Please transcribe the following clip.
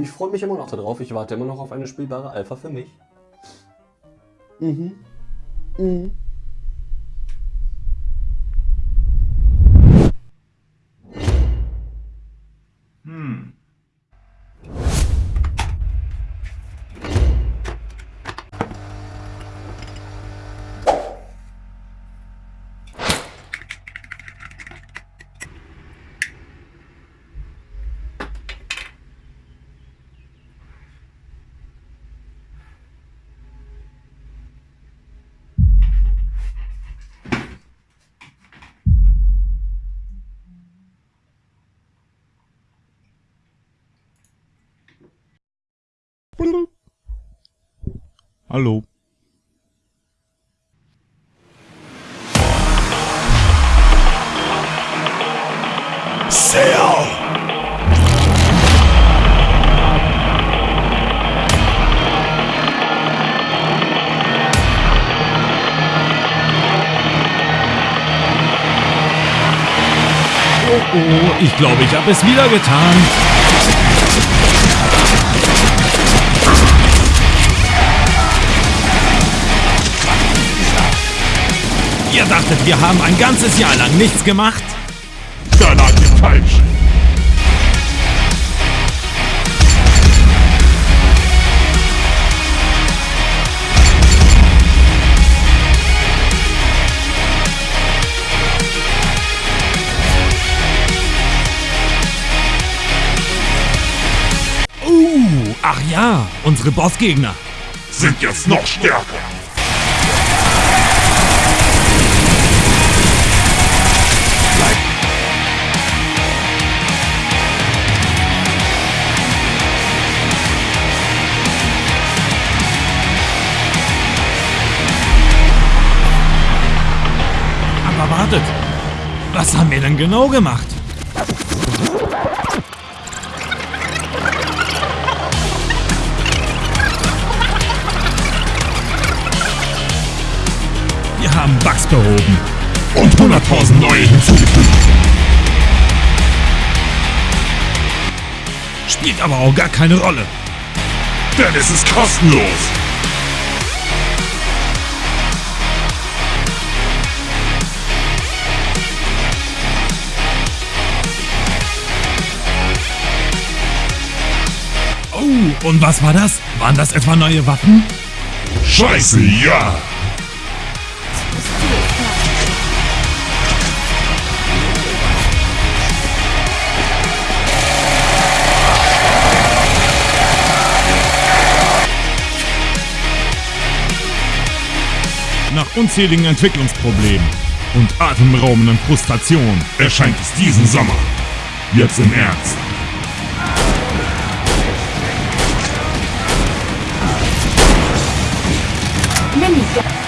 Ich freue mich immer noch darauf. Ich warte immer noch auf eine spielbare Alpha für mich. Mhm. Mhm. Hallo. Sail! Oh, oh, ich glaube, ich habe es wieder getan. Ihr dachtet, wir haben ein ganzes Jahr lang nichts gemacht? Da lag ihr falsch. Uh, ach ja, unsere Bossgegner. Sind jetzt noch stärker. Aber wartet, was haben wir denn genau gemacht? Wir haben Bugs behoben. Und 100.000 neue hinzugefügt. Spielt aber auch gar keine Rolle. Denn es ist kostenlos. Oh, und was war das? Waren das etwa neue Waffen? Scheiße, ja. Nach unzähligen Entwicklungsproblemen und atemberaubenden Frustrationen Erscheint es diesen Sommer. Jetzt im Ernst. Nemica.